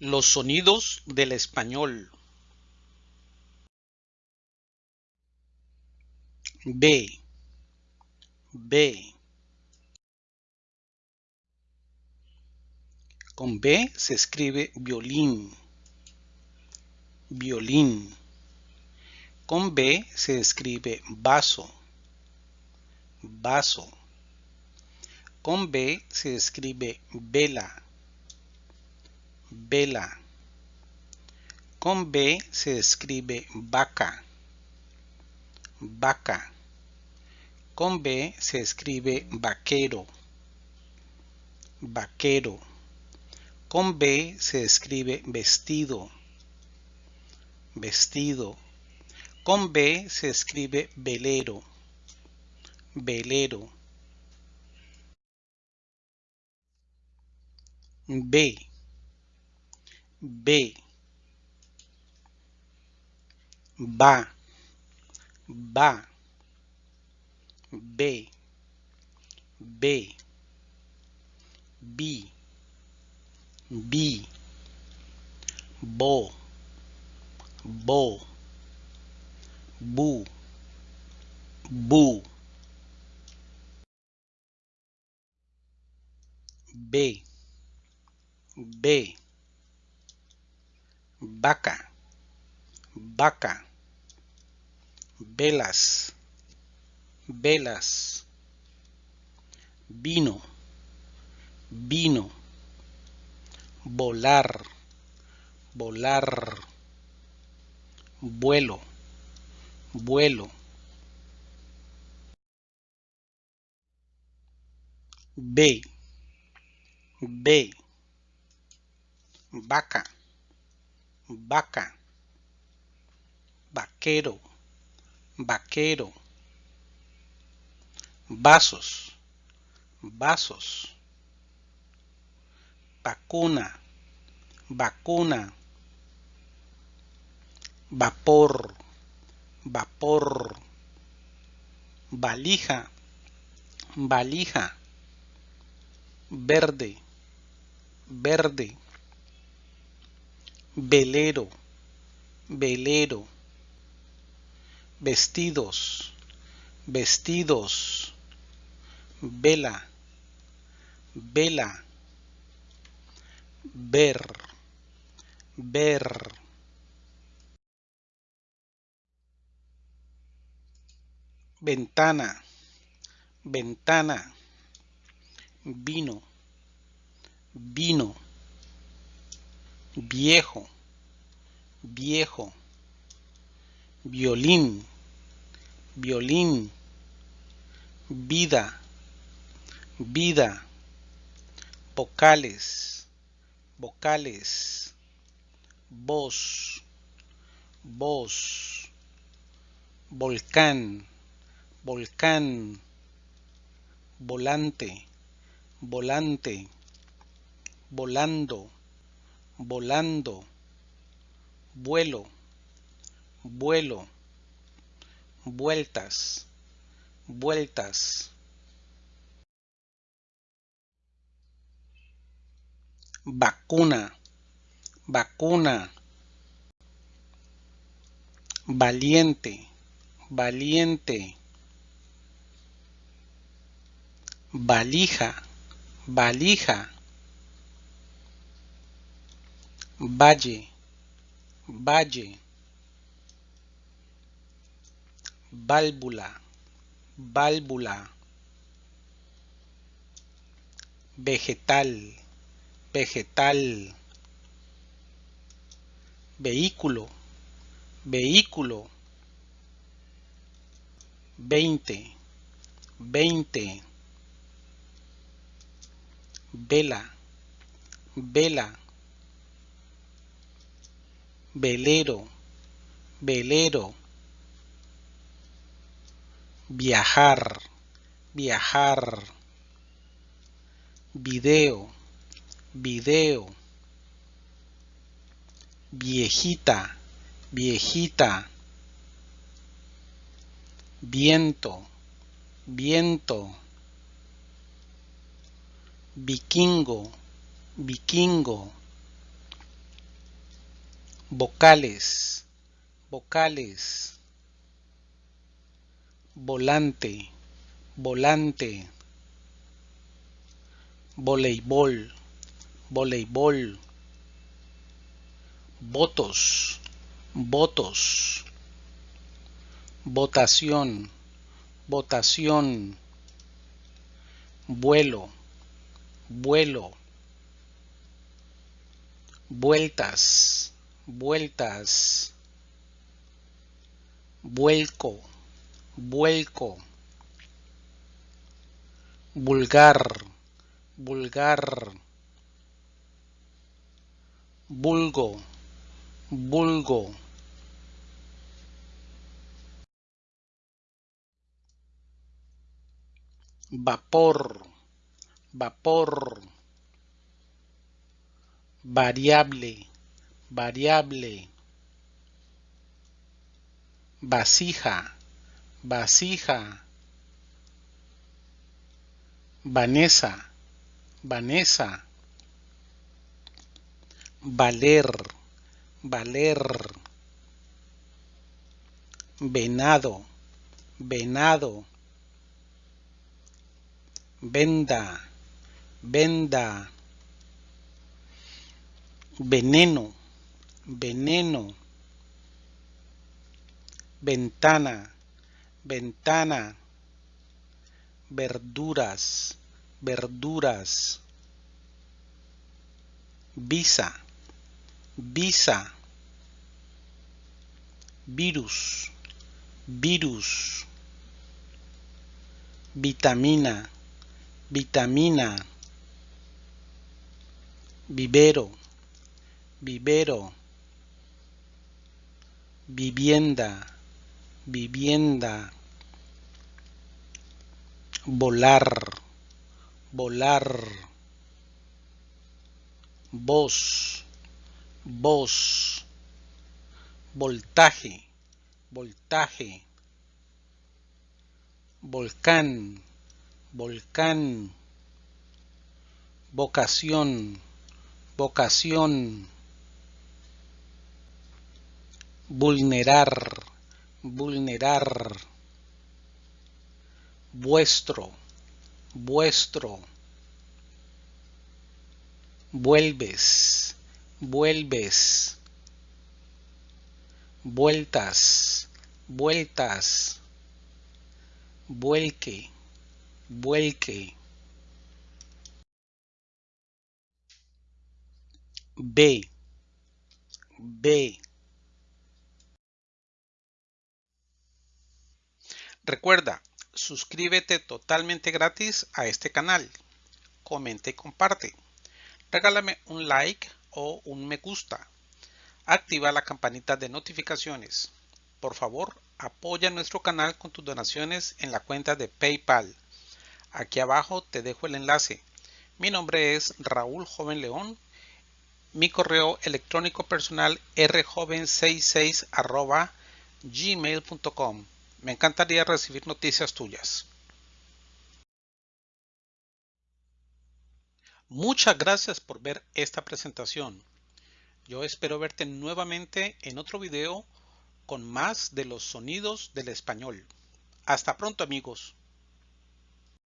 Los sonidos del español. B, B. Con B se escribe violín, violín. Con B se escribe vaso, vaso. Con B se escribe vela, vela. Con B se escribe vaca, vaca. Con B se escribe vaquero, vaquero. Con B se escribe vestido, vestido. Con B se escribe velero, velero. B, B, va, va, B, B, B, B, bo, bo, bu, bu, B, B, vaca, vaca, velas, velas, vino, vino, volar, volar, vuelo, vuelo. B, B, vaca, vaca, vaquero, vaquero, vasos, vasos, vacuna, vacuna, vapor, vapor, valija, valija, verde, verde, velero, velero, vestidos, vestidos, vela, vela, ver, ver. Ventana, ventana, vino, vino, viejo, viejo, violín, violín, vida, vida, vocales, vocales, voz, voz, volcán, volcán, volante, volante, volando, volando, vuelo, vuelo, vueltas, vueltas. Vacuna, vacuna. Valiente, valiente. Valija, valija. Valle, valle. Válvula, válvula. Vegetal, vegetal. Vehículo, vehículo. Veinte, veinte. Vela, vela velero, velero, viajar, viajar, video, video, viejita, viejita, viento, viento, vikingo, vikingo vocales, vocales, volante, volante, voleibol, voleibol, votos, votos, votación, votación, vuelo, vuelo, vueltas, vueltas, vuelco, vuelco, vulgar, vulgar, vulgo, vulgo. Vapor, vapor variable, variable, vasija, vasija, Vanessa, Vanessa, valer, valer, venado, venado, venda, venda veneno, veneno, ventana, ventana, verduras, verduras, visa, visa, virus, virus, vitamina, vitamina, vivero, vivero, vivienda, vivienda, volar, volar, voz, voz, voltaje, voltaje, volcán, volcán, vocación, vocación, vulnerar, vulnerar, vuestro, vuestro, vuelves, vuelves, vueltas, vueltas, vuelque, vuelque. B, B. Recuerda, suscríbete totalmente gratis a este canal. Comenta y comparte. Regálame un like o un me gusta. Activa la campanita de notificaciones. Por favor, apoya nuestro canal con tus donaciones en la cuenta de PayPal. Aquí abajo te dejo el enlace. Mi nombre es Raúl Joven León. Mi correo electrónico personal rjoven66 gmail.com. Me encantaría recibir noticias tuyas. Muchas gracias por ver esta presentación. Yo espero verte nuevamente en otro video con más de los sonidos del español. Hasta pronto amigos.